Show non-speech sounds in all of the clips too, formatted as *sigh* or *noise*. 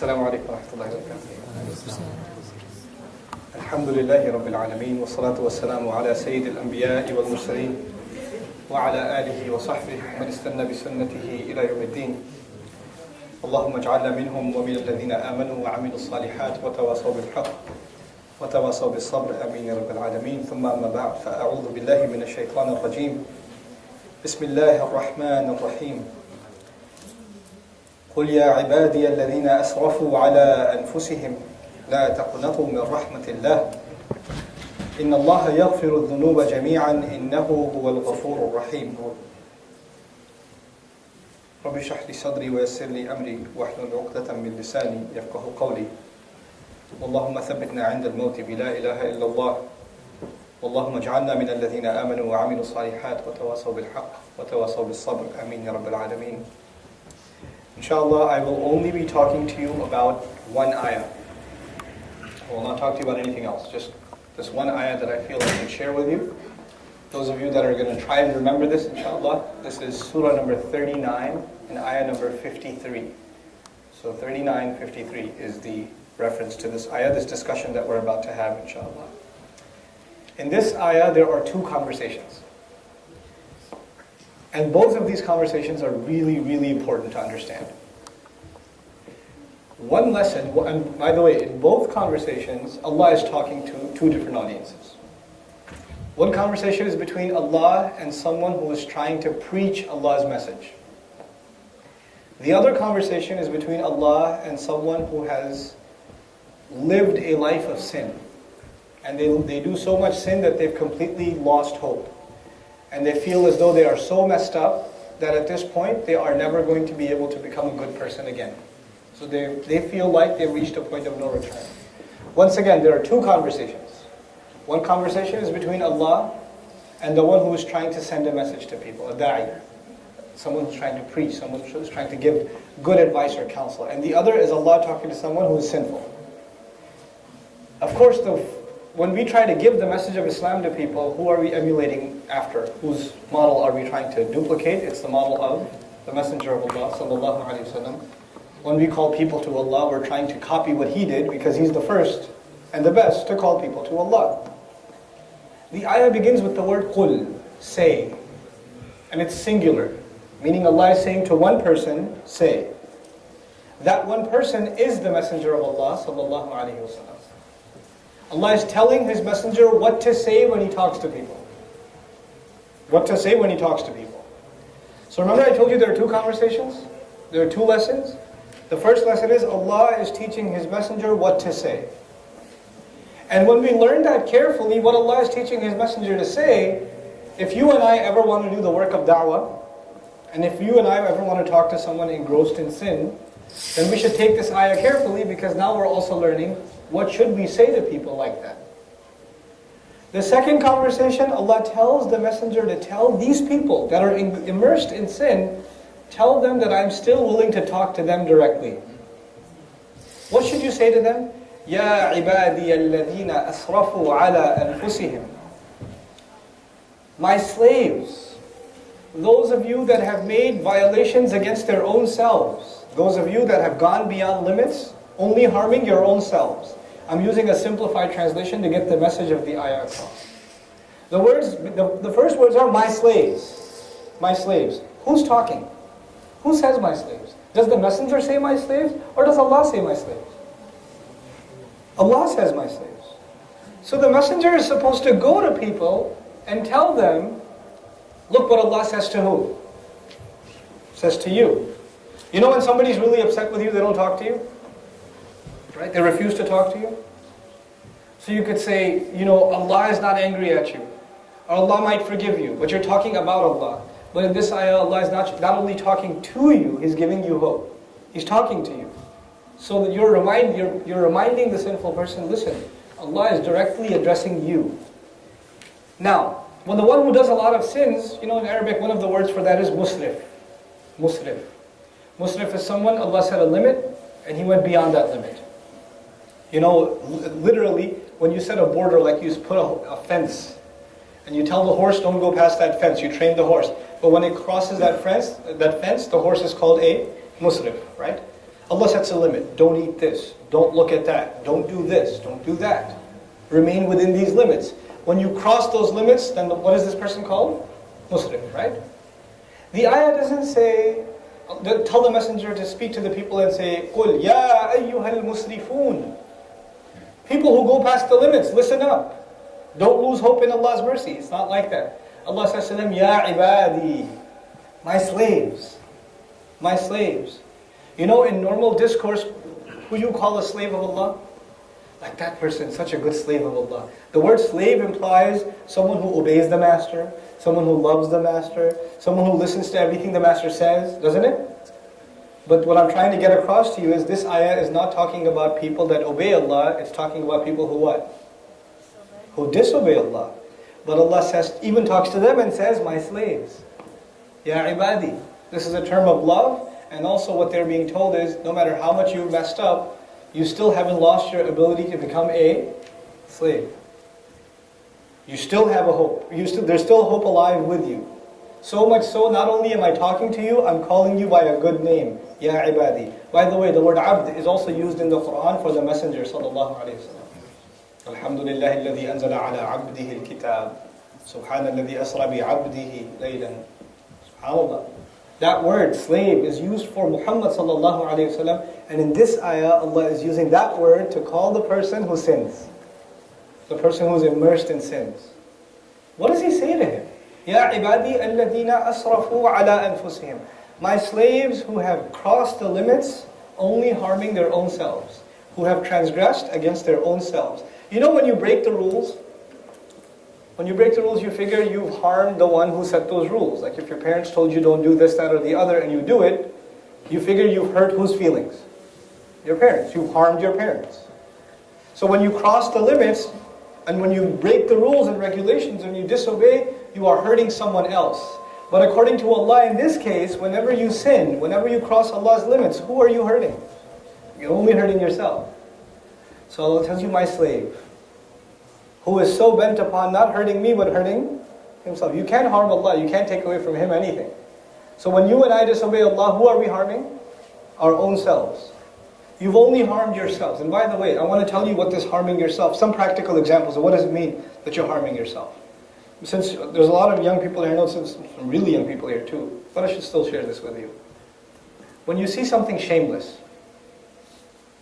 السلام عليكم ورحمة الله وبركاته. الحمد لله رب العالمين والصلاة والسلام على سيد الأنبياء والمرسلين وعلى آله وصحبه من استنى بسنته إلى يوم الدين. اللهم اجعلنا منهم ومن الذين آمنوا وعملوا الصالحات وتواصوا بالحق وتواصوا بالصبر. آمين يا رب العالمين. ثم أما بعد فأعوذ بالله من الشيطان الرجيم. بسم الله الرحمن الرحيم. قل يا عبادي الذين أسرفوا على أنفسهم لا تقنطوا من رحمة الله. إن الله يغفر الذنوب جميعا إنه هو الغفور الرحيم. رب اشرح لي صدري ويسر لي أمري واحلل عقدة من لساني يفقه قولي. اللهم ثبتنا عند الموت بلا إله إلا الله. اللهم اجعلنا من الذين آمنوا وعملوا الصالحات وتواصوا بالحق وتواصوا بالصبر. آمين يا رب العالمين. Inshallah, I will only be talking to you about one ayah. I will not talk to you about anything else. Just this one ayah that I feel I can share with you. Those of you that are going to try and remember this, inshallah, this is surah number 39 and ayah number 53. So 39, 53 is the reference to this ayah, this discussion that we're about to have, inshallah. In this ayah, there are two conversations. And both of these conversations are really, really important to understand. One lesson, and by the way, in both conversations, Allah is talking to two different audiences. One conversation is between Allah and someone who is trying to preach Allah's message. The other conversation is between Allah and someone who has lived a life of sin. And they, they do so much sin that they've completely lost hope. And they feel as though they are so messed up that at this point they are never going to be able to become a good person again. So they, they feel like they've reached a point of no return. Once again, there are two conversations. One conversation is between Allah and the one who is trying to send a message to people, a da'i. Someone who's trying to preach, someone who's trying to give good advice or counsel. And the other is Allah talking to someone who is sinful. Of course, the, when we try to give the message of Islam to people, who are we emulating after? Whose model are we trying to duplicate? It's the model of the Messenger of Allah sallallahu alaihi wasallam. When we call people to Allah, we're trying to copy what he did because he's the first and the best to call people to Allah. The ayah begins with the word qul, say. And it's singular, meaning Allah is saying to one person, say. That one person is the Messenger of Allah sallallahu alaihi wasallam. Allah is telling His Messenger what to say when He talks to people. What to say when He talks to people. So remember I told you there are two conversations? There are two lessons? The first lesson is Allah is teaching His Messenger what to say. And when we learn that carefully, what Allah is teaching His Messenger to say, if you and I ever want to do the work of da'wah, and if you and I ever want to talk to someone engrossed in sin, then we should take this ayah carefully because now we're also learning what should we say to people like that. The second conversation, Allah tells the messenger to tell these people that are immersed in sin, tell them that I'm still willing to talk to them directly. What should you say to them? يا عبادي الذين أسرفوا على أنفسهم My slaves, those of you that have made violations against their own selves, those of you that have gone beyond limits, only harming your own selves. I'm using a simplified translation to get the message of the ayah across. The words, the, the first words are my slaves. My slaves. Who's talking? Who says my slaves? Does the messenger say my slaves or does Allah say my slaves? Allah says my slaves. So the messenger is supposed to go to people and tell them, look what Allah says to who? Says to you. You know when somebody's really upset with you, they don't talk to you? Right? They refuse to talk to you. So you could say, you know, Allah is not angry at you. Allah might forgive you, but you're talking about Allah. But in this ayah, Allah is not, not only talking to you, He's giving you hope. He's talking to you. So that you're, remind, you're, you're reminding the sinful person, listen, Allah is directly addressing you. Now, when the one who does a lot of sins, you know in Arabic one of the words for that is musrif. Musrif. Musrif is someone, Allah set a limit, and he went beyond that limit. You know, literally, when you set a border, like you put a, a, fence, and you tell the horse, don't go past that fence, you train the horse. But when it crosses that fence, that fence, the horse is called a musrif, right? Allah sets a limit. Don't eat this. Don't look at that. Don't do this. Don't do that. Remain within these limits. When you cross those limits, then what is this person called? Muslim, right? The ayah doesn't say, tell the messenger to speak to the people and say, قُلْ يَا أَيُّهَا الْمُسْرِفُونَ People who go past the limits, listen up. Don't lose hope in Allah's mercy. It's not like that. Allah says to them, Ya ibadi, my slaves, my slaves. You know, in normal discourse, who you call a slave of Allah? Like that person, such a good slave of Allah. The word slave implies someone who obeys the master, someone who loves the master, someone who listens to everything the master says, doesn't it? But what I'm trying to get across to you is this ayah is not talking about people that obey Allah, it's talking about people who what? Who disobey Allah. But Allah says, even talks to them and says, my slaves. Ya ibadi. This is a term of love, and also what they're being told is, no matter how much you've messed up, you still haven't lost your ability to become a slave. You still have a hope. You still, there's still hope alive with you. So much so, not only am I talking to you, I'm calling you by a good name, Ya Ibadi. By the way, the word abd is also used in the Quran for the Messenger, sallallahu alayhi wa sallam. Alhamdulillah, alladhi anzala ala abdihi al-kitab. Subhanallah, alladhi asra bi. SubhanAllah. That word, slave, is used for Muhammad sallallahu alayhi. And in this ayah, Allah is using that word to call the person who sins. The person who's immersed in sins. What does he say to him? Ya ibadi asrafu ala anfusihim. My slaves who have crossed the limits, only harming their own selves, who have transgressed against their own selves. You know when you break the rules, when you break the rules, you figure you've harmed the one who set those rules. Like if your parents told you don't do this, that, or the other, and you do it, you figure you've hurt whose feelings? Your parents. You've harmed your parents. So when you cross the limits, and when you break the rules and regulations and you disobey, you are hurting someone else. But according to Allah, in this case, whenever you sin, whenever you cross Allah's limits, who are you hurting? You're only hurting yourself. So Allah tells you, my slave, who is so bent upon not hurting me but hurting himself. You can't harm Allah, you can't take away from Him anything. So when you and I disobey Allah, who are we harming? Our own selves. You've only harmed yourselves. And by the way, I want to tell you what this harming yourself, some practical examples of what does it mean that you're harming yourself. Since there's a lot of young people here, I know some really young people here too, but I should still share this with you. When you see something shameless,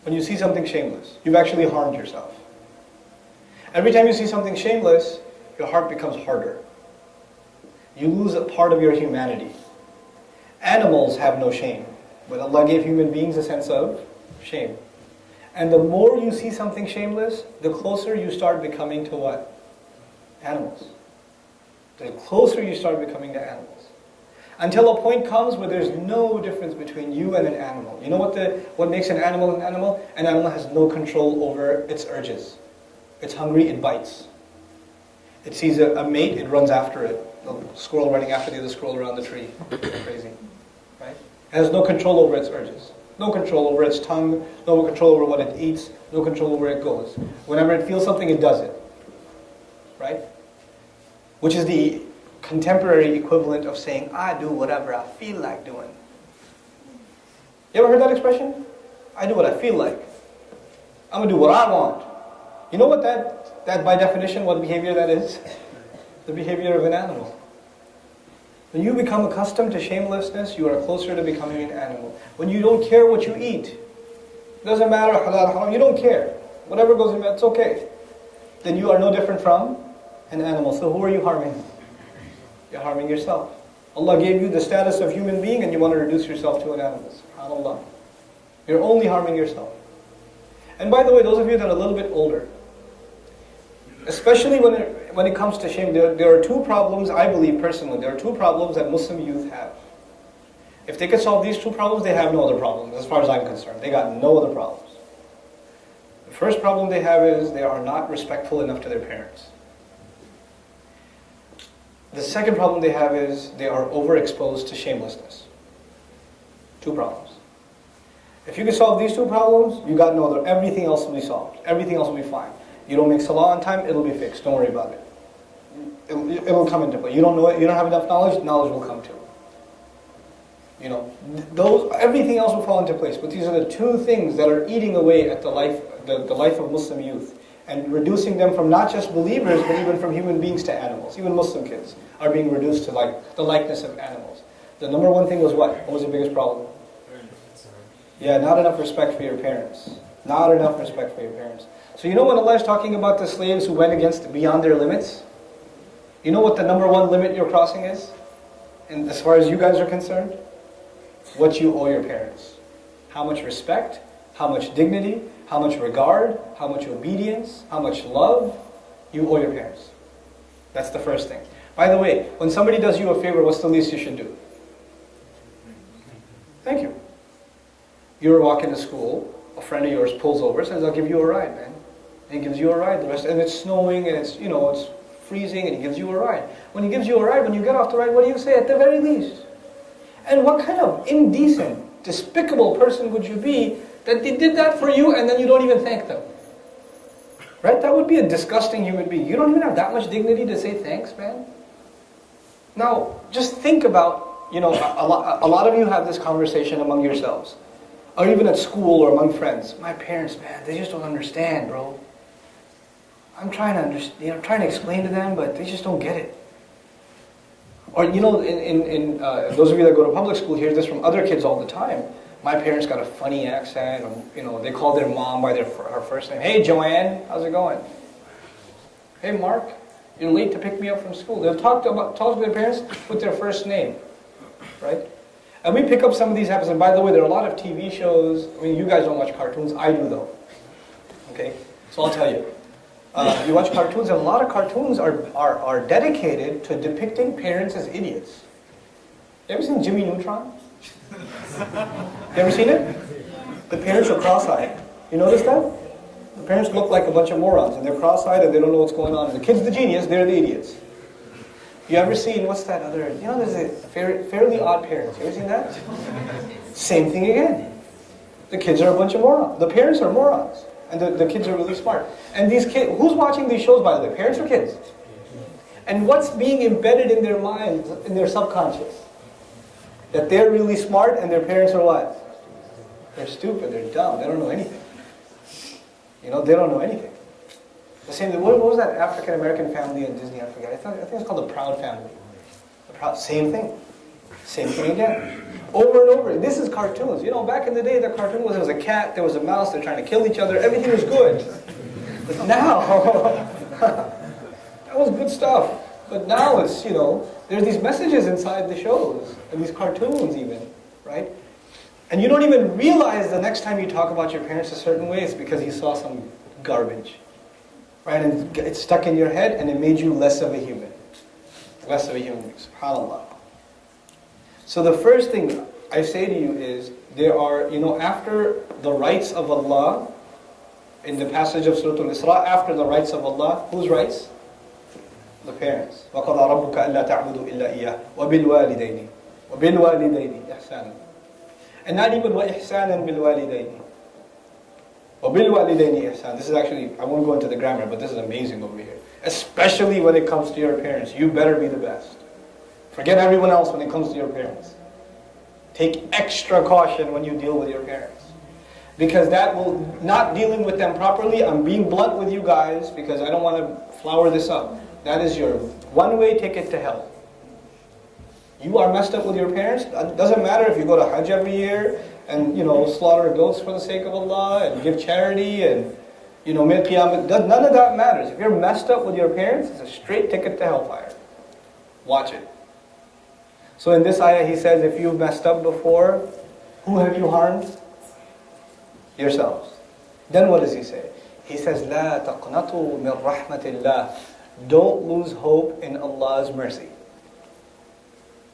when you see something shameless, you've actually harmed yourself. Every time you see something shameless, your heart becomes harder. You lose a part of your humanity. Animals have no shame, but Allah gave human beings a sense of shame. And the more you see something shameless, the closer you start becoming to what? Animals. The closer you start becoming to animals. Until a point comes where there's no difference between you and an animal. You know what, the, what makes an animal an animal? An animal has no control over its urges. It's hungry, it bites. It sees a, a mate, it runs after it. The squirrel running after the other squirrel around the tree. *coughs* Crazy. Right? It has no control over its urges. No control over its tongue, no control over what it eats, no control over where it goes. Whenever it feels something, it does it. Right? Which is the contemporary equivalent of saying, I do whatever I feel like doing. You ever heard that expression? I do what I feel like. I'm going to do what I want. You know what that, that by definition, what behavior that is? The behavior of an animal. When you become accustomed to shamelessness, you are closer to becoming an animal. When you don't care what you eat, it doesn't matter halal, haram, you don't care. Whatever goes in, it's okay. Then you are no different from an animal. So who are you harming? You're harming yourself. Allah gave you the status of human being and you want to reduce yourself to an animal. SubhanAllah. You're only harming yourself. And by the way, those of you that are a little bit older, especially when it, when it comes to shame, there, there are two problems, I believe personally, there are two problems that Muslim youth have. If they could solve these two problems, they have no other problems, as far as I'm concerned. They got no other problems. The first problem they have is they are not respectful enough to their parents. The second problem they have is they are overexposed to shamelessness. Two problems. If you can solve these two problems, you got no other. Everything else will be solved. Everything else will be fine. You don't make salah on time, it'll be fixed. Don't worry about it. It, will come into play. You don't know it, you don't have enough knowledge, knowledge will come to You know, those everything else will fall into place. But these are the two things that are eating away at the life, the, the life of Muslim youth, and reducing them from not just believers, but even from human beings to animals. Even Muslim kids are being reduced to like the likeness of animals. The number one thing was what? What was the biggest problem? Yeah, not enough respect for your parents. Not enough respect for your parents. So you know when Allah is talking about the slaves who went against beyond their limits? You know what the number one limit you're crossing is? And as far as you guys are concerned? What you owe your parents. How much respect, how much dignity, how much regard, how much obedience, how much love you owe your parents. That's the first thing. By the way, when somebody does you a favor, what's the least you should do? Thank you. You're walking to school, a friend of yours pulls over, says, I'll give you a ride, man. And gives you a ride. The rest, and it's snowing and it's, you know, it's freezing and he gives you a ride. When he gives you a ride, when you get off the ride, what do you say at the very least? And what kind of indecent, despicable person would you be that they did that for you and then you don't even thank them? Right? That would be a disgusting human being. You don't even have that much dignity to say thanks, man. Now, just think about, you know, a, lot, a lot of you have this conversation among yourselves. Or even at school or among friends. My parents, man, they just don't understand, bro. I'm trying to understand, you know, I'm trying to explain to them, but they just don't get it. Or, you know, in, in, in uh, those of you that go to public school hear this from other kids all the time. My parents got a funny accent, or, you know, they called their mom by their, her first name. Hey, Joanne, how's it going? Hey, Mark, you're late to pick me up from school. They'll talk to, about, talk to their parents with their first name, right? And we pick up some of these habits. And by the way, there are a lot of TV shows. I mean, you guys don't watch cartoons. I do, though. Okay? So I'll tell you. Uh, you watch cartoons, and a lot of cartoons are, are, are dedicated to depicting parents as idiots. You ever seen Jimmy Neutron? *laughs* You ever seen it? The parents are cross-eyed. You notice that? The parents look like a bunch of morons, and they're cross-eyed, and they don't know what's going on. And the kid's the genius, they're the idiots. You ever seen, what's that other, you know, there's a fair, fairly odd parents. You ever seen that? Same thing again. The kids are a bunch of morons. The parents are morons. And the, the kids are really smart. And these kids, who's watching these shows, by the way? Parents or kids? And what's being embedded in their minds, in their subconscious? That they're really smart and their parents are what? They're stupid, they're dumb, they don't know anything. You know, they don't know anything. The same, what, what was that African American family in Disney? I forget. I, thought, I think it's called the Proud Family. The Proud, same thing. Same thing again. Over and over. This is cartoons. You know, back in the day, the cartoon was there was a cat, there was a mouse, they're trying to kill each other. Everything was good. But now, *laughs* that was good stuff. But now it's, you know, there's these messages inside the shows, and these cartoons even, right? And you don't even realize the next time you talk about your parents a certain way, it's because you saw some garbage. Right? And it's stuck in your head, and it made you less of a human. Less of a human, subhanAllah. So the first thing I say to you is, there are, you know, after the rights of Allah, in the passage of Surah Al-Isra, after the rights of Allah, whose rights? The parents. وَقَضَى رَبُّكَ أَلَّا تَعْبُدُوا إِلَّا إِيَّهُ وَبِالْوَالِدَيْنِ وَبِالْوَالِدَيْنِ إِحْسَانًا And not even وَإِحْسَانًا بِالْوَالِدَيْنِ وَبِالْوَالِدَيْنِ إِحْسَانًا This is actually, I won't go into the grammar, but this is amazing over here. Especially when it comes to your parents. You better be the best. Forget everyone else when it comes to your parents. Take extra caution when you deal with your parents. Because that will, not dealing with them properly, I'm being blunt with you guys because I don't want to flower this up. That is your one-way ticket to hell. You are messed up with your parents. It doesn't matter if you go to Hajj every year and you know slaughter goats for the sake of Allah and give charity and you know make qiyam. None of that matters. If you're messed up with your parents, it's a straight ticket to hellfire. Watch it. So in this ayah, he says, if you've messed up before, who have you harmed? Yourselves. Then what does he say? He says, لا تقنطوا من رحمة الله. Don't lose hope in Allah's mercy.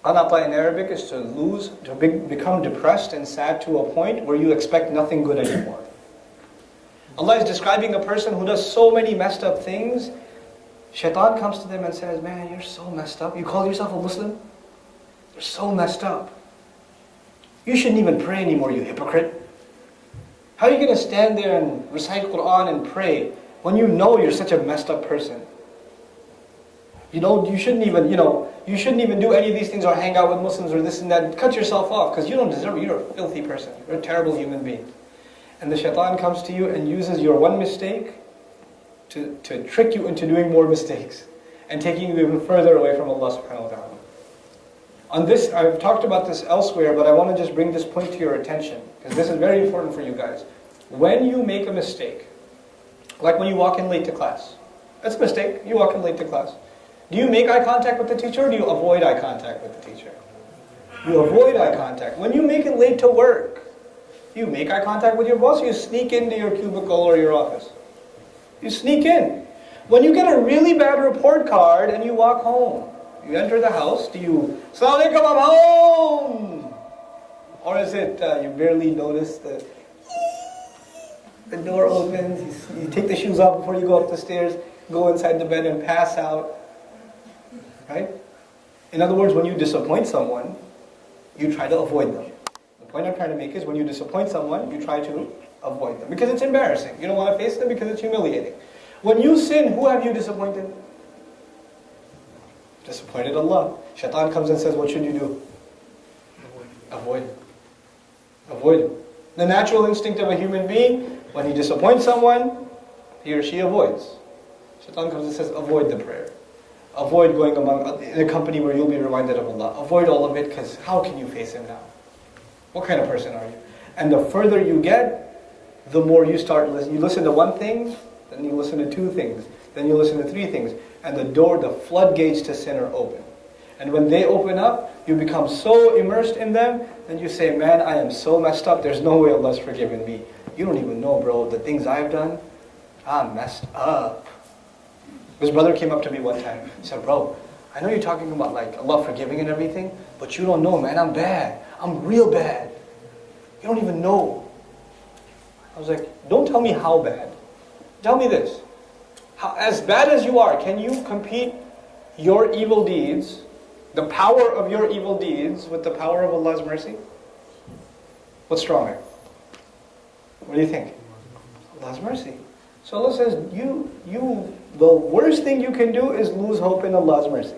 Qanata in Arabic is to lose, to be, become depressed and sad to a point where you expect nothing good anymore. Allah is describing a person who does so many messed up things. Shaitan comes to them and says, man, you're so messed up. You call yourself a Muslim? You're so messed up. You shouldn't even pray anymore, you hypocrite. How are you going to stand there and recite Quran and pray when you know you're such a messed up person? You don't, you shouldn't even, you know, you shouldn't even do any of these things or hang out with Muslims or this and that. Cut yourself off because you don't deserve it. You're a filthy person. You're a terrible human being. And the shaitan comes to you and uses your one mistake to, to trick you into doing more mistakes and taking you even further away from Allah subhanahu wa ta'ala. On this, I've talked about this elsewhere, but I want to just bring this point to your attention because this is very important for you guys. When you make a mistake, like when you walk in late to class, that's a mistake. You walk in late to class. Do you make eye contact with the teacher or do you avoid eye contact with the teacher? You avoid eye contact. When you make it late to work, you make eye contact with your boss, you sneak into your cubicle or your office. You sneak in. When you get a really bad report card and you walk home, you enter the house, do you, Assalamu alaikum, I'm home! Or is it uh, you barely notice the, the door opens, you, you take the shoes off before you go up the stairs, go inside the bed and pass out, right? In other words, when you disappoint someone, you try to avoid them. The point I'm trying to make is when you disappoint someone, you try to avoid them because it's embarrassing. You don't want to face them because it's humiliating. When you sin, who have you disappointed? Disappointed Allah. Shaitan comes and says, what should you do? Avoid. Avoid. The natural instinct of a human being, when he disappoints someone, he or she avoids. Shaitan comes and says, avoid the prayer. Avoid going among in a company where you'll be reminded of Allah. Avoid all of it because how can you face Him now? What kind of person are you? And the further you get, the more you start listening. You listen to one thing, then you listen to two things, then you listen to three things, and the door, the floodgates to sin are open. And when they open up, you become so immersed in them, and you say, man, I am so messed up, there's no way Allah's forgiven me. You don't even know, bro, the things I've done, I'm messed up. His brother came up to me one time. He said, bro, I know you're talking about like Allah forgiving and everything, but you don't know, man. I'm bad. I'm real bad. You don't even know. I was like, don't tell me how bad. Tell me this. How, as bad as you are, can you compete your evil deeds, the power of your evil deeds, with the power of Allah's mercy? What's stronger? What do you think? Allah's mercy. So Allah says, you, you, the worst thing you can do is lose hope in Allah's mercy.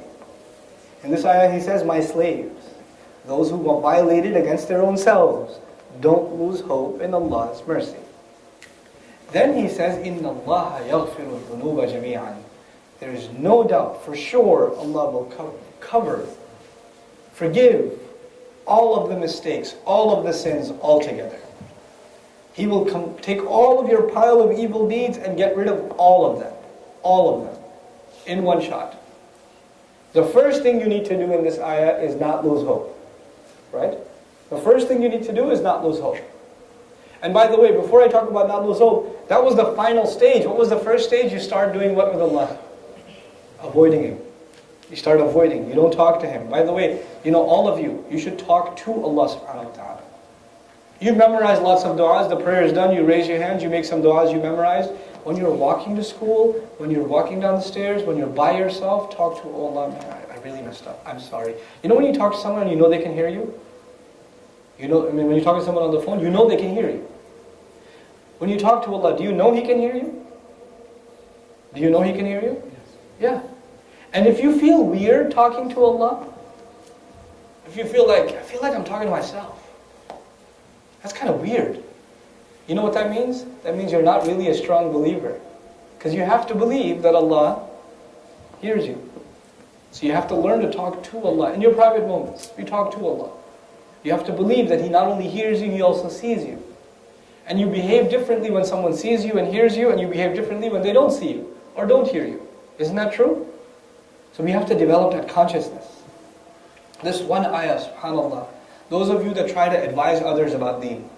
In this ayah He says, my slaves, those who violated against their own selves, don't lose hope in Allah's mercy. Then He says, إِنَّ اللَّهَ يَغْفِرُ الذُّنُوبَ جَمِيعًا There is no doubt, for sure, Allah will cover, cover, forgive all of the mistakes, all of the sins altogether. He will come, take all of your pile of evil deeds and get rid of all of them. All of them. In one shot. The first thing you need to do in this ayah is not lose hope. Right? The first thing you need to do is not lose hope. And by the way, before I talk about not lose hope, that was the final stage. What was the first stage? You start doing what with Allah? Avoiding Him. You start avoiding. You don't talk to Him. By the way, you know, all of you, you should talk to Allah subhanahu wa ta'ala. You memorize lots of du'as, the prayer is done, you raise your hands, you make some du'as you memorized. When you're walking to school, when you're walking down the stairs, when you're by yourself, talk to Allah, man, I, I really messed up, I'm sorry. You know when you talk to someone and you know they can hear you? You know, I mean, when you talk to someone on the phone, you know they can hear you. When you talk to Allah, do you know He can hear you? Do you know He can hear you? Yes. Yeah. And if you feel weird talking to Allah, if you feel like, I feel like I'm talking to myself, that's kind of weird. You know what that means? That means you're not really a strong believer. Because you have to believe that Allah hears you. So you have to learn to talk to Allah in your private moments. You talk to Allah. You have to believe that He not only hears you, He also sees you. And you behave differently when someone sees you and hears you, and you behave differently when they don't see you or don't hear you. Isn't that true? So we have to develop that consciousness. This one ayah, subhanAllah, those of you that try to advise others about deen,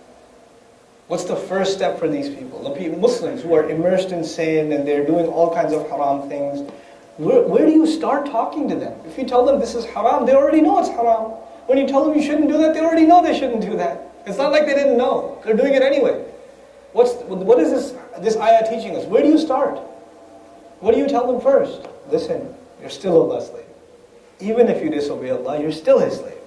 what's the first step for these people? The people, Muslims who are immersed in sin and they're doing all kinds of haram things. Where, where do you start talking to them? If you tell them this is haram, they already know it's haram. When you tell them you shouldn't do that, they already know they shouldn't do that. It's not like they didn't know. They're doing it anyway. What's, what is this, this ayah teaching us? Where do you start? What do you tell them first? Listen, you're still Allah's slave. Even if you disobey Allah, you're still His slave.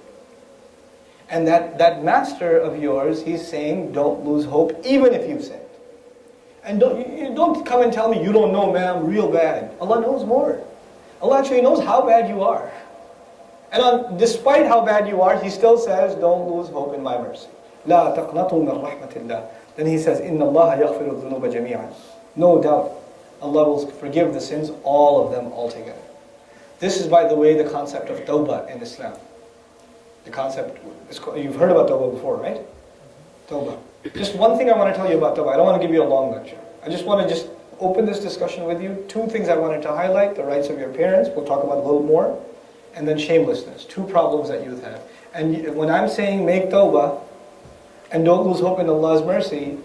And that, that master of yours, he's saying, don't lose hope, even if you've sinned. And don't, you don't come and tell me, you don't know, man, I'm real bad. Allah knows more. Allah actually knows how bad you are. And on, despite how bad you are, He still says, don't lose hope in my mercy. لا تقنطوا من رحمة الله. Then He says, إن الله يغفر الذنوب جميعا. No doubt, Allah will forgive the sins, all of them altogether. This is, by the way, the concept of tawbah in Islam. The concept, you've heard about tawbah before, right? Tawbah. Just one thing I want to tell you about tawbah. I don't want to give you a long lecture. I just want to just open this discussion with you. Two things I wanted to highlight, the rights of your parents, we'll talk about a little more, and then shamelessness, two problems that youth have. And when I'm saying make tawbah, and don't lose hope in Allah's mercy,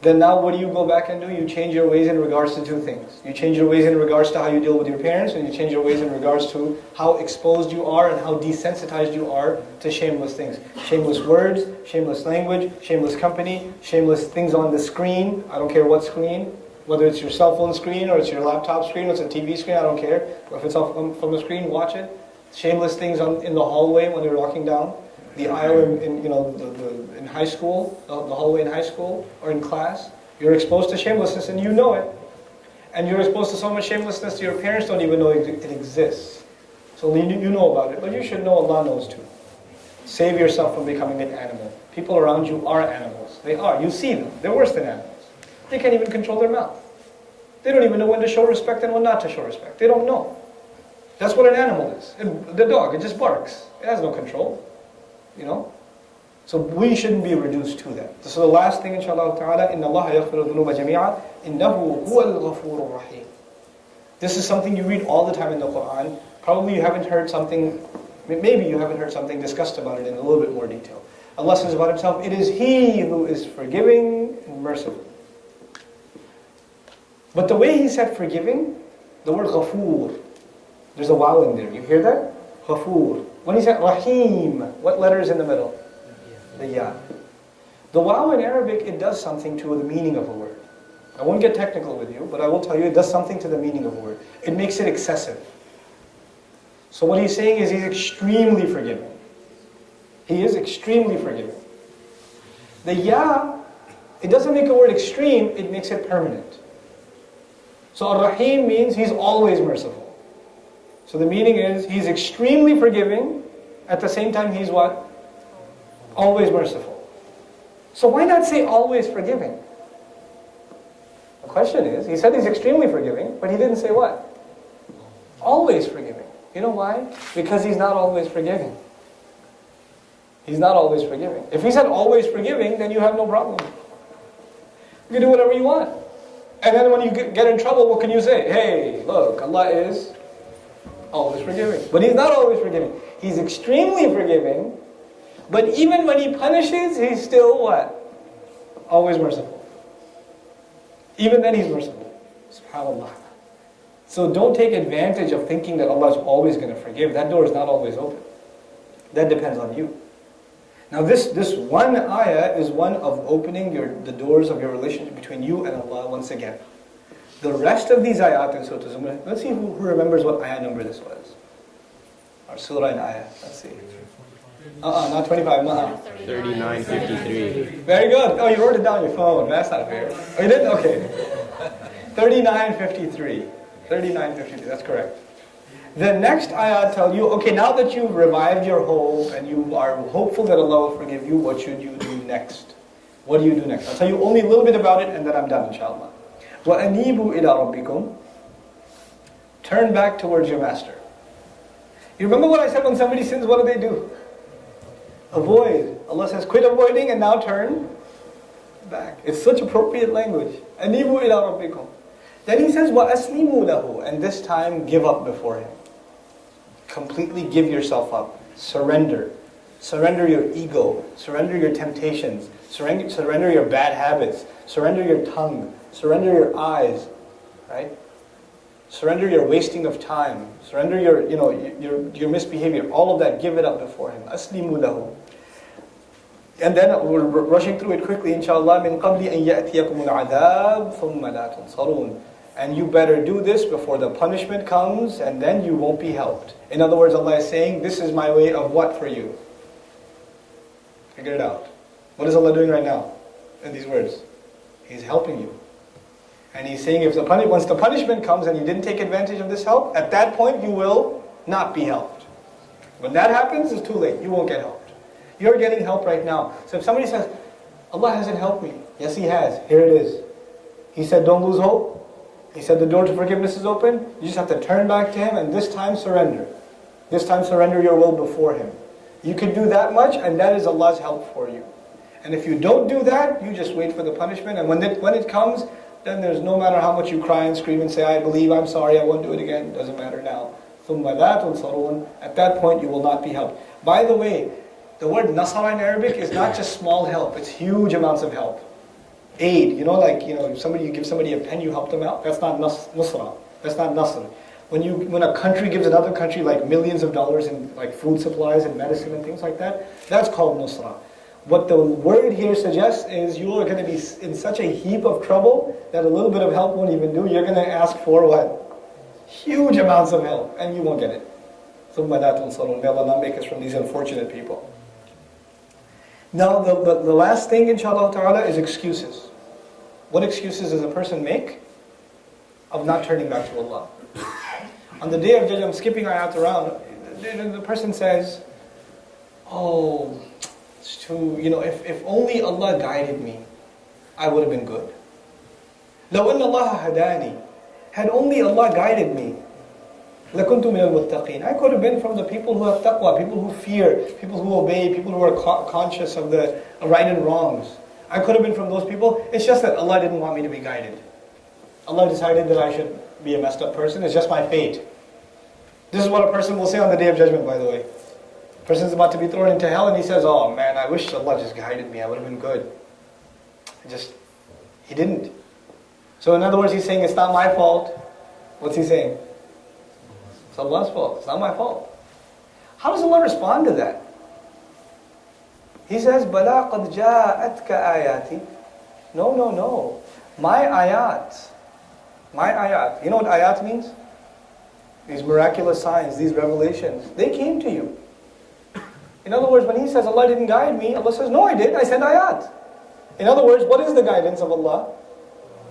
then now what do you go back and do? You change your ways in regards to two things. You change your ways in regards to how you deal with your parents, and you change your ways in regards to how exposed you are and how desensitized you are to shameless things. Shameless words, shameless language, shameless company, shameless things on the screen. I don't care what screen, whether it's your cell phone screen or it's your laptop screen or it's a TV screen, I don't care. If it's off um, from the screen, watch it. Shameless things on, in the hallway when you're walking down the aisle in, you know, the, the, in high school, the, hallway in high school, or in class. You're exposed to shamelessness and you know it. And you're exposed to so much shamelessness that your parents don't even know it, exists. So you know about it, but you should know Allah knows too. Save yourself from becoming an animal. People around you are animals. They are. You see them. They're worse than animals. They can't even control their mouth. They don't even know when to show respect and when not to show respect. They don't know. That's what an animal is. the dog, it just barks. It has no control you know. So we shouldn't be reduced to that. So the last thing, inshallah ta'ala, إِنَّ اللَّهَ يَغْفِرُ الذُّنُوبَ جَمِيعًا إِنَّهُ هُوَ الْغَفُورُ This is something you read all the time in the Quran. Probably you haven't heard something, maybe you haven't heard something discussed about it in a little bit more detail. Allah says about Himself, it is He who is forgiving and merciful. But the way He said forgiving, the word ghafoor, there's a waw in there. You hear that? Ghafoor. When he said Rahim, what letter is in the middle? The Ya. The waw in Arabic, it does something to the meaning of a word. I won't get technical with you, but I will tell you it does something to the meaning of a word. It makes it excessive. So what he's saying is he's extremely forgiving. He is extremely forgiving. The Ya, it doesn't make a word extreme, it makes it permanent. So Ar-Rahim means he's always merciful. So the meaning is, he's extremely forgiving, at the same time he's what? Always merciful. So why not say always forgiving? The question is, he said he's extremely forgiving, but he didn't say what? Always forgiving. You know why? Because he's not always forgiving. He's not always forgiving. If he said always forgiving, then you have no problem. You can do whatever you want. And then when you get in trouble, what can you say? Hey, look, Allah is always forgiving. But he's not always forgiving. He's extremely forgiving, but even when he punishes, he's still what? Always merciful. Even then he's merciful. SubhanAllah. So don't take advantage of thinking that Allah is always going to forgive. That door is not always open. That depends on you. Now this, this one ayah is one of opening your, the doors of your relationship between you and Allah once again. The rest of these ayat in Surah Zumar, let's see who, who remembers what ayah number this was. Or surah and ayah, let's see. Uh-uh, not 25, uh-uh. 3953. Very good. Oh, you wrote it down on your phone. That's not fair. Oh, you did? Okay. *laughs* 3953. 3953, that's correct. The next ayah tell you, okay, now that you've revived your hope and you are hopeful that Allah will forgive you, what should you do next? What do you do next? I'll tell you only a little bit about it and then I'm done, inshallah. وَأَنِيبُوا إِلَىٰ رَبِّكُمْ Turn back towards your master. You remember what I said when somebody sins, what do they do? Avoid. Allah says, quit avoiding and now turn back. It's such appropriate language. أَنِيبُوا إِلَىٰ رَبِّكُمْ Then he says, وَأَسْلِمُوا لَهُ And this time, give up before him. Completely give yourself up. Surrender. Surrender your ego. Surrender your temptations. Surrender, surrender your bad habits. Surrender your tongue. Surrender your eyes, right? Surrender your wasting of time. Surrender your, you know, your, your misbehavior. All of that, give it up before Him. Aslimu lahu. And then we're rushing through it quickly, inshallah. Min qabli an ya'tiyakum al-adab thumma la tunsarun. And you better do this before the punishment comes, and then you won't be helped. In other words, Allah is saying, this is my way of what for you? Figure it out. What is Allah doing right now in these words? He's helping you. And he's saying if the once the punishment comes and you didn't take advantage of this help, at that point you will not be helped. When that happens, it's too late. You won't get helped. You're getting help right now. So if somebody says, Allah hasn't helped me. Yes, He has. Here it is. He said, don't lose hope. He said the door to forgiveness is open. You just have to turn back to Him and this time surrender. This time surrender your will before Him. You can do that much and that is Allah's help for you. And if you don't do that, you just wait for the punishment. And when it, when it comes, then there's no matter how much you cry and scream and say, I believe, I'm sorry, I won't do it again. It doesn't matter now. At that point, you will not be helped. By the way, the word nasara in Arabic is not just small help, it's huge amounts of help. Aid, you know, like, you know, somebody, you give somebody a pen, you help them out. That's not nusra. That's not nasr. When, you, when a country gives another country like millions of dollars in like food supplies and medicine and things like that, that's called nusra what the word here suggests is you are going to be in such a heap of trouble that a little bit of help won't even do. You're going to ask for what? Huge amounts of help, and you won't get it. May Allah not make us from these unfortunate people. Now, the, the, the last thing, inshallah ta'ala, is excuses. What excuses does a person make of not turning back to Allah? On the day of judgment, I'm skipping ayat around, the person says, Oh, it's too, you know, if, if only Allah guided me, I would have been good. لو أن الله هداني had only Allah guided me, لَكُنْتُ مِنَ الْمُتَّقِينَ I could have been from the people who have taqwa, people who fear, people who obey, people who are conscious of the right and wrongs. I could have been from those people. It's just that Allah didn't want me to be guided. Allah decided that I should be a messed up person. It's just my fate. This is what a person will say on the day of judgment, by the way. Person's about to be thrown into hell and he says, oh man, I wish Allah just guided me. I would have been good. Just, he didn't. So in other words, he's saying, it's not my fault. What's he saying? It's Allah's fault. It's not my fault. How does Allah respond to that? He says, Bala qad ja'atka ayati. No, no, no. My ayat. My ayat. You know what ayat means? These miraculous signs, these revelations. They came to you. In other words, when he says Allah didn't guide me, Allah says, no I did, I sent ayat. In other words, what is the guidance of Allah?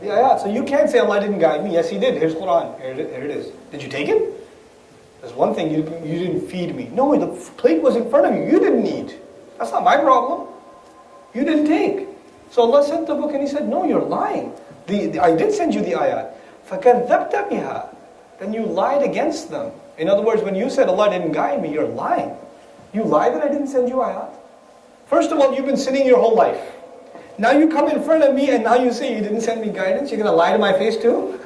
The ayat. So you can't say Allah didn't guide me. Yes, He did. Here's Quran. Here it, here it is. Did you take it? There's one thing, you, you didn't feed me. No, the plate was in front of you. You didn't eat. That's not my problem. You didn't take. So Allah sent the book and He said, no, you're lying. The, the I did send you the ayat. فَكَذَّبْتَ بِهَا Then you lied against them. In other words, when you said Allah didn't guide me, you're lying. You lie that I didn't send you ayat. First of all, you've been sinning your whole life. Now you come in front of me and now you say you didn't send me guidance? You're going to lie to my face too?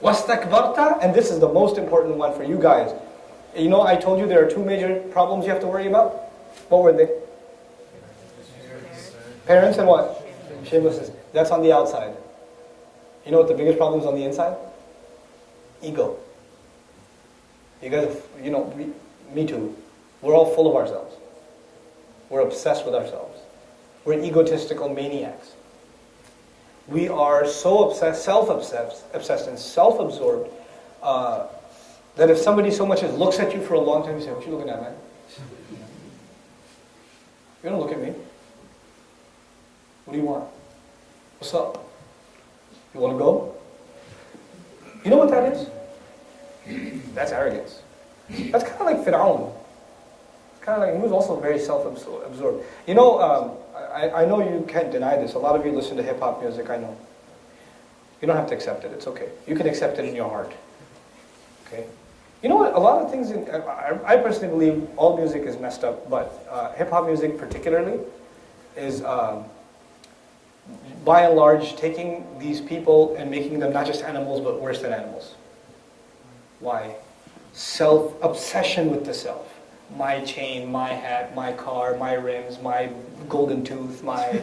Wastakbarta, and this is the most important one for you guys. You know, I told you there are two major problems you have to worry about. What were they? Parents and what? Shamelessness. That's on the outside. You know what the biggest problem is on the inside? Ego. You guys, you know, me, me too. We're all full of ourselves. We're obsessed with ourselves. We're egotistical maniacs. We are so obsessed, self-obsessed, obsessed and self-absorbed uh, that if somebody so much as looks at you for a long time, you say, "What are you looking at, man?" You don't look at me. What do you want? What's up? You want to go? You know what that is? That's arrogance. That's kind of like Fir'aun. Kind of like, he was also very self-absorbed. You know, um, I, I know you can't deny this. A lot of you listen to hip-hop music, I know. You don't have to accept it. It's okay. You can accept it in your heart. Okay? You know what? A lot of things, in, I, I personally believe all music is messed up, but uh, hip-hop music particularly is, um, by and large, taking these people and making them not just animals, but worse than animals. Why? Self-obsession with the self my chain, my hat, my car, my rims, my golden tooth, my, *laughs*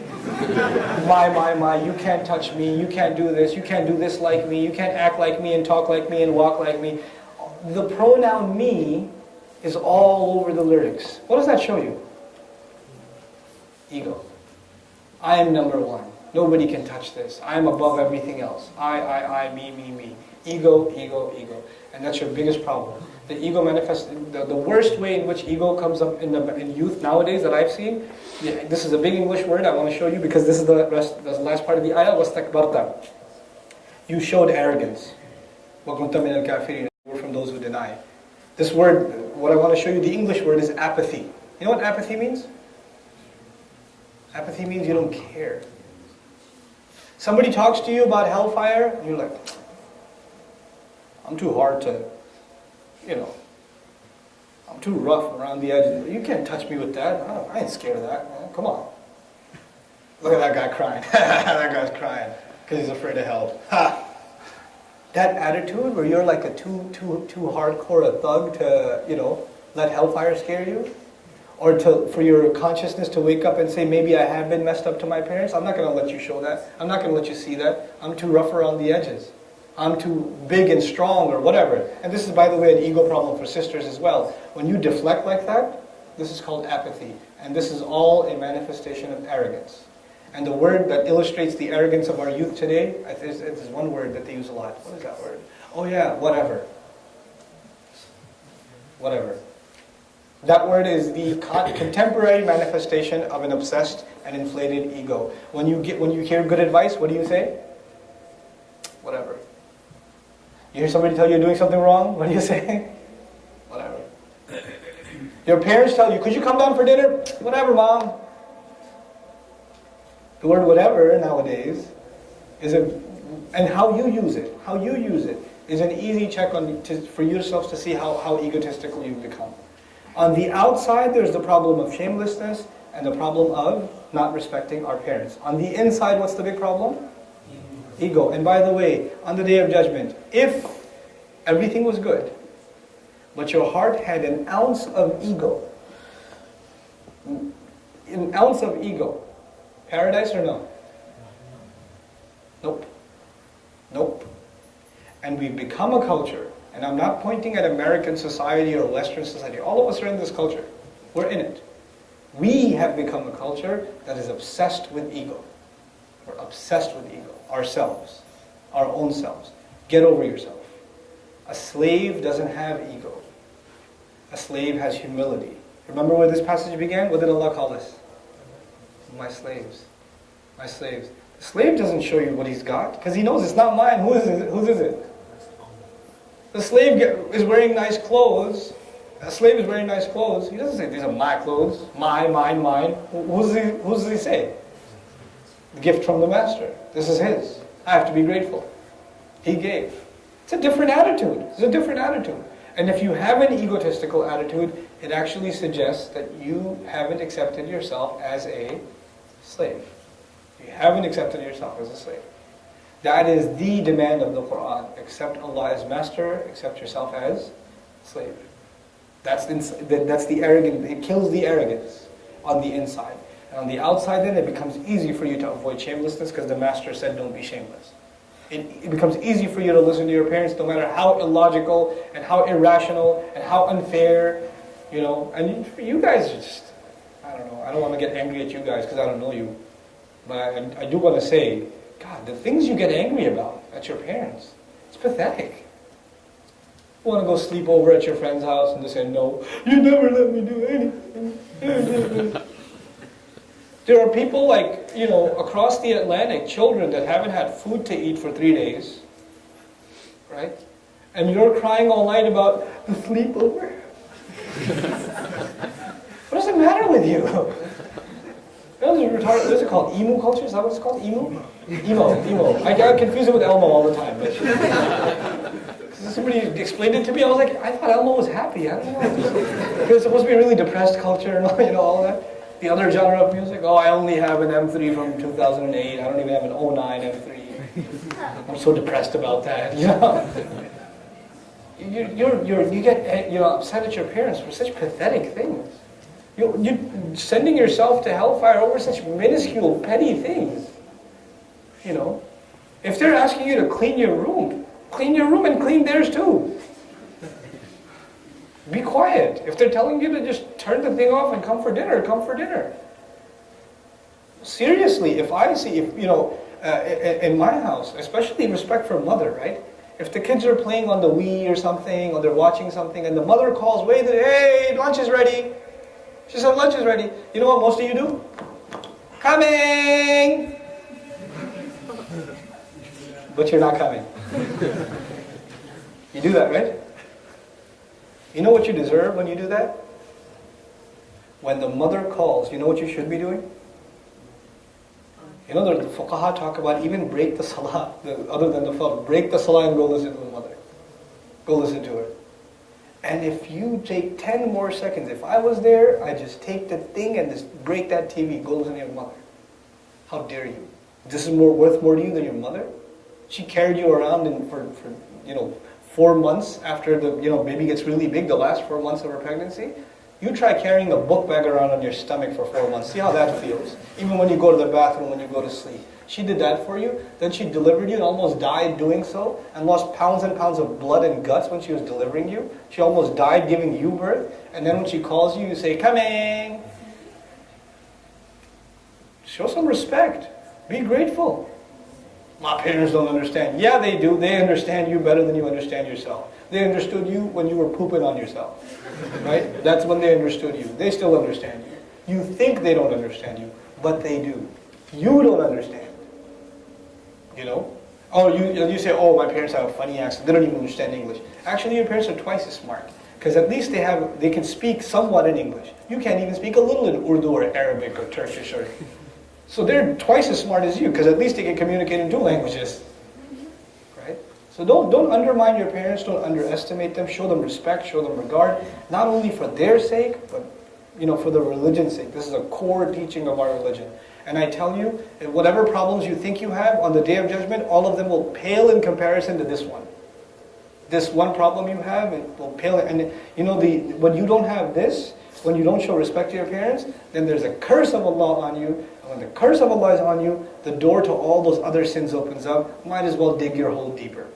my, my, my, you can't touch me, you can't do this, you can't do this like me, you can't act like me and talk like me and walk like me. The pronoun me is all over the lyrics. What does that show you? Ego. I am number one. Nobody can touch this. I am above everything else. I, I, I, me, me, me. Ego, ego, ego. And that's your biggest problem the ego manifests, the, the worst way in which ego comes up in, the, in youth nowadays that I've seen, this is a big English word I want to show you because this is the, rest, the last part of the ayah, was takbarta. You showed arrogance. وَكُنْتَ مِنَ الْكَافِرِينَ We're from those who deny. This word, what I want to show you, the English word is apathy. You know what apathy means? Apathy means you don't care. Somebody talks to you about hellfire, and you're like, I'm too hard to, you know, I'm too rough around the edges. You can't touch me with that. I, I ain't scared of that, man. Come on. Look at that guy crying. *laughs* that guy's crying because he's afraid of hell. Ha! That attitude where you're like a too, too, too hardcore a thug to, you know, let hellfire scare you? Or to, for your consciousness to wake up and say, maybe I have been messed up to my parents. I'm not going to let you show that. I'm not going to let you see that. I'm too rough around the edges. I'm too big and strong or whatever. And this is, by the way, an ego problem for sisters as well. When you deflect like that, this is called apathy. And this is all a manifestation of arrogance. And the word that illustrates the arrogance of our youth today, there's, there's one word that they use a lot. What is that word? Oh yeah, whatever. Whatever. That word is the contemporary manifestation of an obsessed and inflated ego. When you get when you hear good advice, what do you say? Whatever. You hear somebody tell you you're doing something wrong, what do you say? Whatever. Your parents tell you, could you come down for dinner? Whatever, mom. The word whatever nowadays is a, and how you use it, how you use it, is an easy check on to, for yourselves to see how, how egotistical you've become. On the outside, there's the problem of shamelessness and the problem of not respecting our parents. On the inside, what's the big problem? Ego. And by the way, on the day of judgment, if everything was good, but your heart had an ounce of ego, an ounce of ego, Paradise or no? Nope. Nope. And we've become a culture, and I'm not pointing at American society or Western society. All of us are in this culture. We're in it. We have become a culture that is obsessed with ego. We're obsessed with ego. Ourselves. Our own selves. Get over yourself. A slave doesn't have ego. A slave has humility. Remember where this passage began? What did Allah call us? my slaves, my slaves. The slave doesn't show you what he's got because he knows it's not mine. Who is it? Whose is it? The slave is wearing nice clothes. A slave is wearing nice clothes. He doesn't say these are my clothes, my, mine, mine. Who's he, who does he say? Gift from the master. This is his. I have to be grateful. He gave. It's a different attitude. It's a different attitude. And if you have an egotistical attitude, it actually suggests that you haven't accepted yourself as a slave. You haven't accepted yourself as a slave. That is the demand of the Quran. Accept Allah as master, accept yourself as slave. That's that's the arrogance, it kills the arrogance on the inside. And on the outside then it becomes easy for you to avoid shamelessness because the master said don't be shameless. It, it becomes easy for you to listen to your parents no matter how illogical and how irrational and how unfair, you know. And you guys just, I don't know, I don't want to get angry at you guys because I don't know you. But I, I do want to say, God, the things you get angry about at your parents, it's pathetic. You want to go sleep over at your friend's house and they say, no, you never let me do anything. *laughs* there are people like, you know, across the Atlantic, children that haven't had food to eat for three days, right? And you're crying all night about the sleepover. *laughs* what does it matter with you? What is it called? Emu culture? Is that what it's called? Emu? Emo, emo. I get confused it with Elmo all the time. But *laughs* somebody explained it to me. I was like, I thought Elmo was happy. I don't know. It was supposed to be a really depressed culture and all, you know, all that. The other genre of music, oh, I only have an M3 from 2008. I don't even have an 09 M3. *laughs* I'm so depressed about that, you know. You, you're, you're, you get you know, upset at your parents for such pathetic things. You, you're sending yourself to hellfire over such minuscule, petty things. You know, if they're asking you to clean your room, clean your room and clean theirs too. Be quiet. If they're telling you to just turn the thing off and come for dinner, come for dinner. Seriously, if I see, if you know, uh, in my house, especially respect for mother, right? If the kids are playing on the Wii or something, or they're watching something, and the mother calls, wait, hey, lunch is ready. She said, lunch is ready. You know what most of you do? Coming! *laughs* but you're not coming. *laughs* you do that, right? You know what you deserve when you do that? When the mother calls, you know what you should be doing? You know, the fuqaha talk about even break the salah, the, other than the fard, break the salah and go listen to the mother. Go listen to her. And if you take 10 more seconds, if I was there, I just take the thing and just break that TV, go listen to your mother. How dare you? This is more worth more to you than your mother? She carried you around in, for, for, you know, four months after the you know baby gets really big, the last four months of her pregnancy. You try carrying a book bag around on your stomach for four months. See how that feels. Even when you go to the bathroom, when you go to sleep. She did that for you. Then she delivered you and almost died doing so and lost pounds and pounds of blood and guts when she was delivering you. She almost died giving you birth. And then when she calls you, you say, coming. Show some respect. Be grateful. My parents don't understand. Yeah, they do. They understand you better than you understand yourself. They understood you when you were pooping on yourself. Right? That's when they understood you. They still understand you. You think they don't understand you, but they do. You don't understand. You know? Oh, you, you say, oh, my parents have a funny accent. They don't even understand English. Actually, your parents are twice as smart. Because at least they have, they can speak somewhat in English. You can't even speak a little in Urdu or Arabic or Turkish or so they're twice as smart as you because at least they can communicate in two languages. Right? So don't, don't undermine your parents, don't underestimate them, show them respect, show them regard, not only for their sake, but you know, for the religion's sake. This is a core teaching of our religion. And I tell you, whatever problems you think you have on the day of judgment, all of them will pale in comparison to this one. This one problem you have, it will pale. And you know, the when you don't have this, when you don't show respect to your parents, then there's a curse of Allah on you when the curse of Allah is on you, the door to all those other sins opens up. Might as well dig your hole deeper.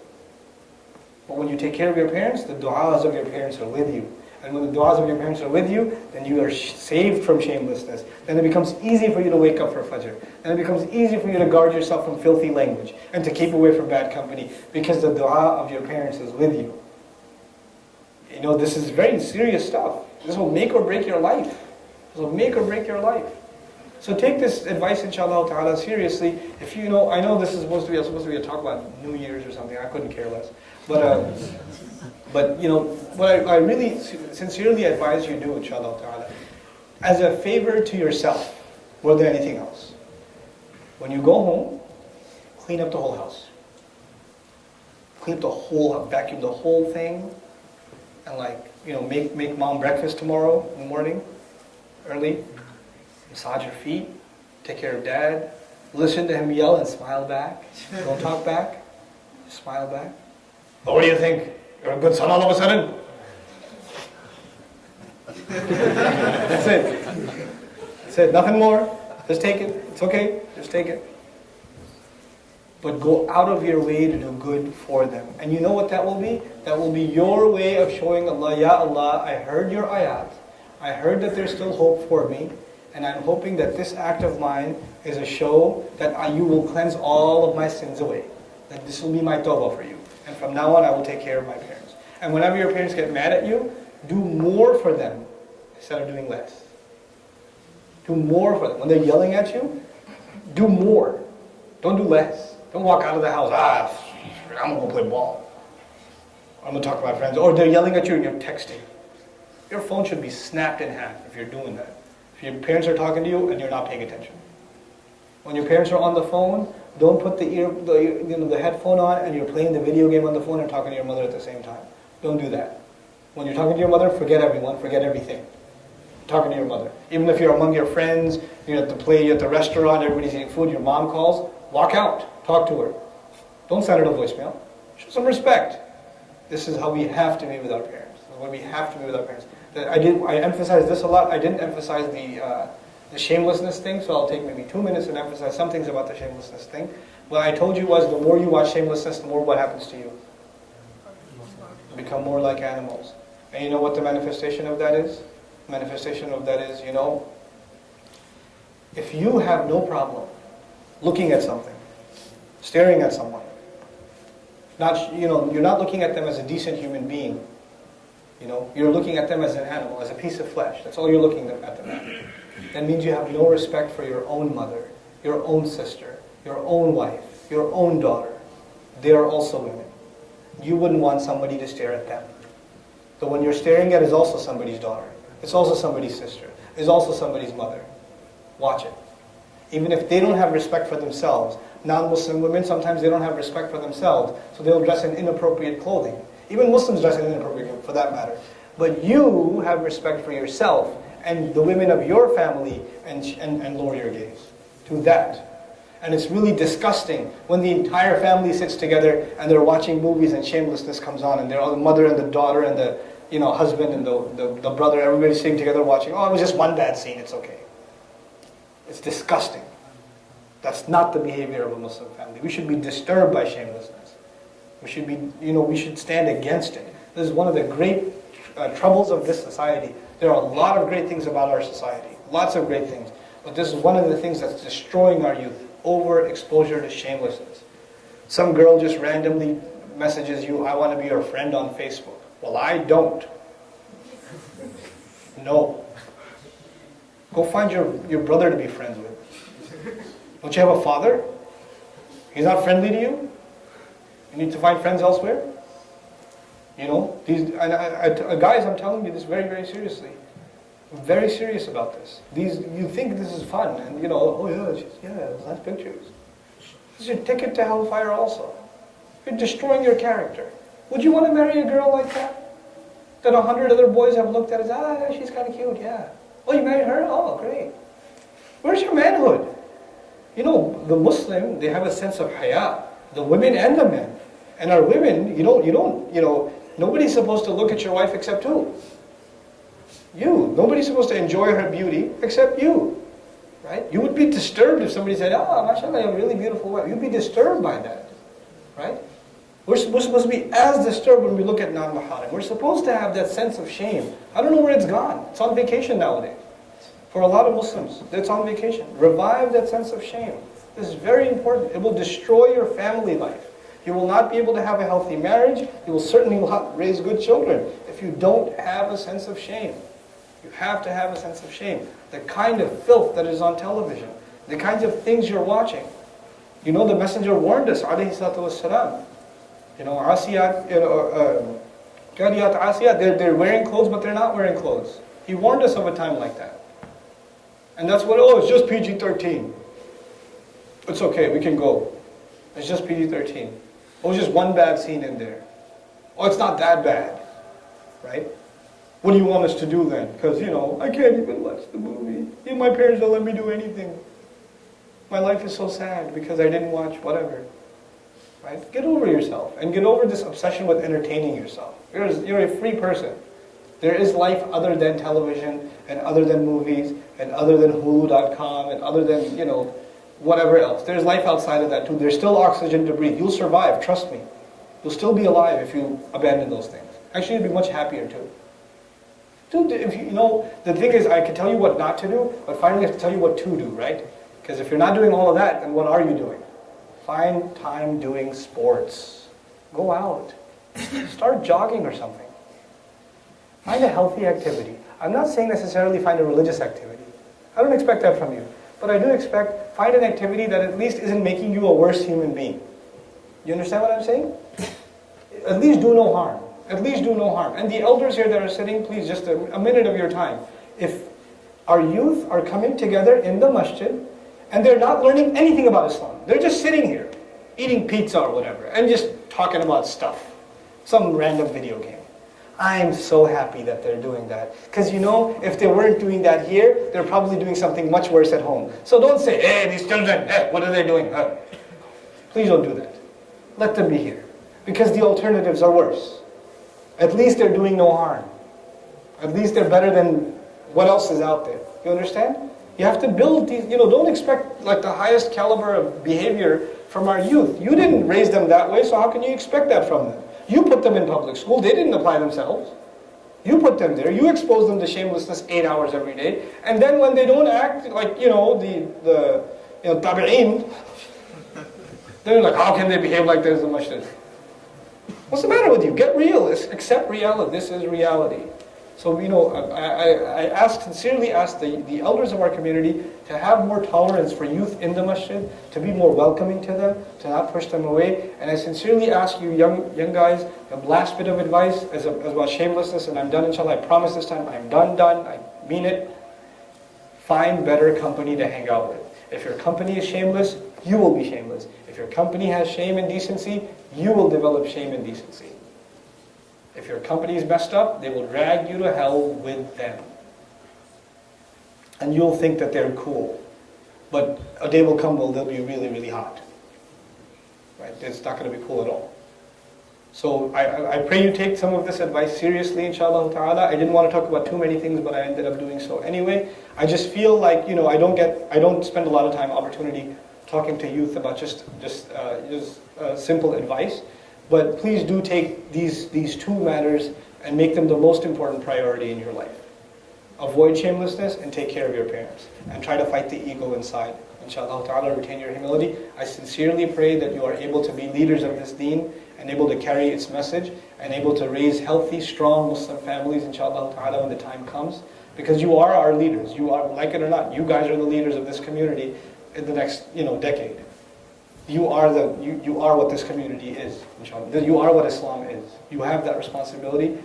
But when you take care of your parents, the du'as of your parents are with you. And when the du'as of your parents are with you, then you are saved from shamelessness. Then it becomes easy for you to wake up for Fajr. Then it becomes easy for you to guard yourself from filthy language and to keep away from bad company because the du'a of your parents is with you. You know, this is very serious stuff. This will make or break your life. This will make or break your life. So take this advice, inshallah ta'ala, seriously. If you know, I know this is supposed to be supposed to be a talk about New Year's or something. I couldn't care less. But, uh, but you know, what I, I really sincerely advise you do, inshallah ta'ala, as a favor to yourself, more than anything else. When you go home, clean up the whole house. Clean up the whole, vacuum the whole thing, and like, you know, make, make mom breakfast tomorrow in the morning, early, massage your feet, take care of dad, listen to him yell and smile back. Don't talk back, smile back. But what do you think? You're a good son all of a sudden? That's it. That's it. Nothing more. Just take it. It's okay. Just take it. But go out of your way to do good for them. And you know what that will be? That will be your way of showing Allah, Ya Allah, I heard your ayat. I heard that there's still hope for me. And I'm hoping that this act of mine is a show that I, you will cleanse all of my sins away. That this will be my tawbah for you. And from now on, I will take care of my parents. And whenever your parents get mad at you, do more for them instead of doing less. Do more for them. When they're yelling at you, do more. Don't do less. Don't walk out of the house, ah, I'm to go play ball. I'm to talk to my friends. Or they're yelling at you and you're texting. Your phone should be snapped in half if you're doing that. If your parents are talking to you and you're not paying attention. When your parents are on the phone, don't put the ear, the, you know, the headphone on and you're playing the video game on the phone and talking to your mother at the same time. Don't do that. When you're talking to your mother, forget everyone, forget everything. Talking to your mother. Even if you're among your friends, you're at the play, you're at the restaurant, everybody's eating food, your mom calls, walk out, talk to her. Don't send her a voicemail. Show some respect. This is how we have to be with our parents. This is what we have to be with our parents. I did. I emphasized this a lot. I didn't emphasize the uh, the shamelessness thing, so I'll take maybe two minutes and emphasize some things about the shamelessness thing. What I told you was the more you watch shamelessness, the more what happens to you. You become more like animals. And you know what the manifestation of that is? Manifestation of that is, you know, if you have no problem looking at something, staring at someone, not you know, you're not looking at them as a decent human being you know, you're looking at them as an animal, as a piece of flesh. That's all you're looking at them at. That means you have no respect for your own mother, your own sister, your own wife, your own daughter. they are also women. You wouldn't want somebody to stare at them. The one you're staring at is also somebody's daughter. It's also somebody's sister. It's also somebody's mother. Watch it. Even if they don't have respect for themselves, non-Muslim women, sometimes they don't have respect for themselves, so they'll dress in inappropriate clothing. Even Muslims dress in inappropriate for that matter. But you have respect for yourself and the women of your family and, and, and lower your gaze to that. And it's really disgusting when the entire family sits together and they're watching movies and shamelessness comes on and they're all the mother and the daughter and the you know husband and the, the, the brother, everybody's sitting together watching, oh it was just one bad scene, it's okay. It's disgusting. That's not the behavior of a Muslim family. We should be disturbed by shamelessness. We should be, you know, we should stand against it. This is one of the great uh, troubles of this society. There are a lot of great things about our society, lots of great things. But this is one of the things that's destroying our youth, overexposure to shamelessness. Some girl just randomly messages you, I want to be your friend on Facebook. Well, I don't. No. Go find your, your brother to be friends with. Don't you have a father? He's not friendly to you? You need to find friends elsewhere? You know, these and I, I, guys, I'm telling you this very, very seriously. I'm very serious about this. These, you think this is fun, and you know, oh yeah, she's, yeah, nice pictures. This is your ticket to hellfire also. You're destroying your character. Would you want to marry a girl like that? That a hundred other boys have looked at as, ah, she's kind of cute, yeah. Oh, you married her? Oh, great. Where's your manhood? You know, the Muslim, they have a sense of haya, the women and the men. And our women, you don't, you don't, you know, nobody's supposed to look at your wife except who? You. Nobody's supposed to enjoy her beauty except you. Right? You would be disturbed if somebody said, ah, oh, mashallah, you have a really beautiful wife. You'd be disturbed by that. Right? We're, supposed to be as disturbed when we look at non-maharim. We're supposed to have that sense of shame. I don't know where it's gone. It's on vacation nowadays. For a lot of Muslims, it's on vacation. Revive that sense of shame. This is very important. It will destroy your family life. You will not be able to have a healthy marriage. You will certainly not raise good children if you don't have a sense of shame. You have to have a sense of shame. The kind of filth that is on television, the kinds of things you're watching. You know, the messenger warned us, alayhi salatu wasalam. You know, asiyat, you know, kariyat uh, asiyat, they're, they're wearing clothes, but they're not wearing clothes. He warned us of a time like that. And that's what, oh, it's just PG-13. It's okay, we can go. It's just PG-13. Oh, just one bad scene in there. Oh, it's not that bad, right? What do you want us to do then? Because, you know, I can't even watch the movie. Even my parents don't let me do anything. My life is so sad because I didn't watch whatever. Right? Get over yourself and get over this obsession with entertaining yourself. You're, you're a free person. There is life other than television and other than movies and other than Hulu.com and other than, you know, whatever else. There's life outside of that too. There's still oxygen to breathe. You'll survive, trust me. You'll still be alive if you abandon those things. Actually, you'd be much happier too. Dude, if you, you know, the thing is, I can tell you what not to do, but finally I have to tell you what to do, right? Because if you're not doing all of that, then what are you doing? Find time doing sports. Go out. Start jogging or something. Find a healthy activity. I'm not saying necessarily find a religious activity. I don't expect that from you. But I do expect, find an activity that at least isn't making you a worse human being. You understand what I'm saying? *laughs* At least do no harm. At least do no harm. And the elders here that are sitting, please, just a, a minute of your time. If our youth are coming together in the masjid, and they're not learning anything about Islam. They're just sitting here, eating pizza or whatever, and just talking about stuff. Some random video game. I'm so happy that they're doing that. Because you know, if they weren't doing that here, they're probably doing something much worse at home. So don't say, hey, these children, hey, what are they doing? Please don't do that. Let them be here. Because the alternatives are worse. At least they're doing no harm. At least they're better than what else is out there. You understand? You have to build these, you know, don't expect like the highest caliber of behavior from our youth. You didn't raise them that way, so how can you expect that from them? You put them in public school. They didn't apply themselves. You put them there. You expose them to shamelessness eight hours every day. And then when they don't act like, you know, the, the you know, tabi'in, *laughs* they're like, how can they behave like this much this? What's the matter with you? Get real. Accept reality. This is reality. So, you know, I, I, I ask, sincerely ask the, the elders of our community to have more tolerance for youth in the masjid, to be more welcoming to them, to not push them away. And I sincerely ask you, young, young guys, the last bit of advice as, a, as about shamelessness, and I'm done, inshallah. I promise this time, I'm done, done. I mean it. Find better company to hang out with. If your company is shameless, you will be shameless. If your company has shame and decency, you will develop shame and decency. If your company is messed up, they will drag you to hell with them. And you'll think that they're cool. But a day will come where they'll be really, really hot. Right? It's not going to be cool at all. So I, I- pray you take some of this advice seriously, inshallah ta'ala. I didn't want to talk about too many things, but I ended up doing so anyway. I just feel like, you know, I don't get, I don't spend a lot of time, opportunity talking to youth about just, just, uh, just uh, simple advice. But please do take these, these two matters and make them the most important priority in your life. Avoid shamelessness and take care of your parents. And try to fight the ego inside. Inshallah ta'ala, retain your humility. I sincerely pray that you are able to be leaders of this deen and able to carry its message and able to raise healthy, strong Muslim families, inshallah ta'ala, when the time comes. Because you are our leaders. You are, like it or not, you guys are the leaders of this community in the next, you know, decade. You are the you, you are what this community is, inshallah. You are what Islam is. You have that responsibility.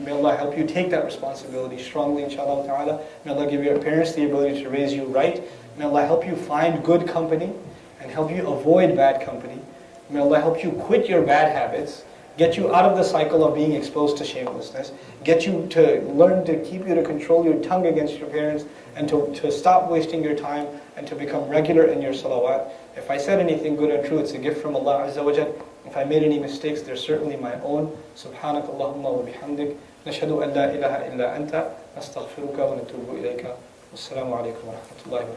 May Allah help you take that responsibility strongly, inshallah ta'ala. May Allah give your parents the ability to raise you right. May Allah help you find good company and help you avoid bad company. May Allah help you quit your bad habits, get you out of the cycle of being exposed to shamelessness, get you to learn to keep you to control your tongue against your parents, and to, to stop wasting your time and to become regular in your salawat. If I said anything good and true, it's a gift from Allah Azza wa Jal. If I made any mistakes, they're certainly my own. Subhanak Allahumma wa bihamdik. نشهد أن لا إله إلا أنت نستغفرك ونتوب إليك والسلام عليكم ورحمة